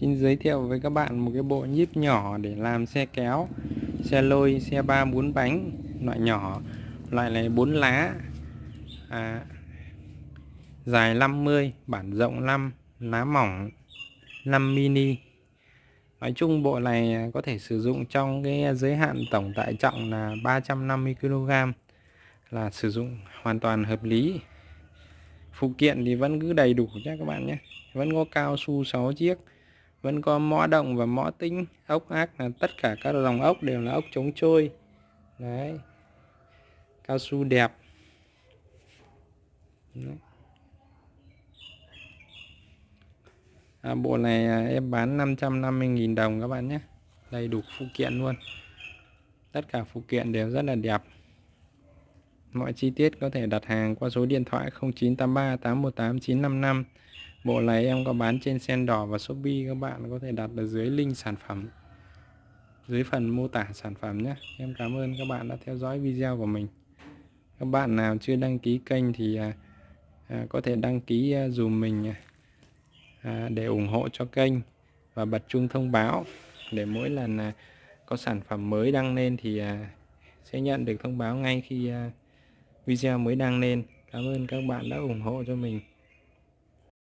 Xin giới thiệu với các bạn một cái bộ nhíp nhỏ để làm xe kéo, xe lôi, xe ba bốn bánh loại nhỏ, loại này bốn lá. À, dài 50, bản rộng 5, lá mỏng 5 mini. Nói chung bộ này có thể sử dụng trong cái giới hạn tổng tải trọng là 350 kg là sử dụng hoàn toàn hợp lý. Phụ kiện thì vẫn cứ đầy đủ nhé các bạn nhé. Vẫn có cao su 6 chiếc vẫn có mõ động và mõ tinh ốc ác là tất cả các dòng ốc đều là ốc chống trôi. Đấy. Cao su đẹp. Đấy. À, bộ này à, em bán 550.000 đồng các bạn nhé. Đầy đủ phụ kiện luôn. Tất cả phụ kiện đều rất là đẹp. Mọi chi tiết có thể đặt hàng qua số điện thoại 0983 818 955 Bộ này em có bán trên sen đỏ và Shopee các bạn có thể đặt ở dưới link sản phẩm dưới phần mô tả sản phẩm nhé. Em cảm ơn các bạn đã theo dõi video của mình. Các bạn nào chưa đăng ký kênh thì à, à, có thể đăng ký à, dùm mình à, à để ủng hộ cho kênh và bật chuông thông báo để mỗi lần à, có sản phẩm mới đăng lên thì à, sẽ nhận được thông báo ngay khi à, video mới đăng lên. Cảm ơn các bạn đã ủng hộ cho mình.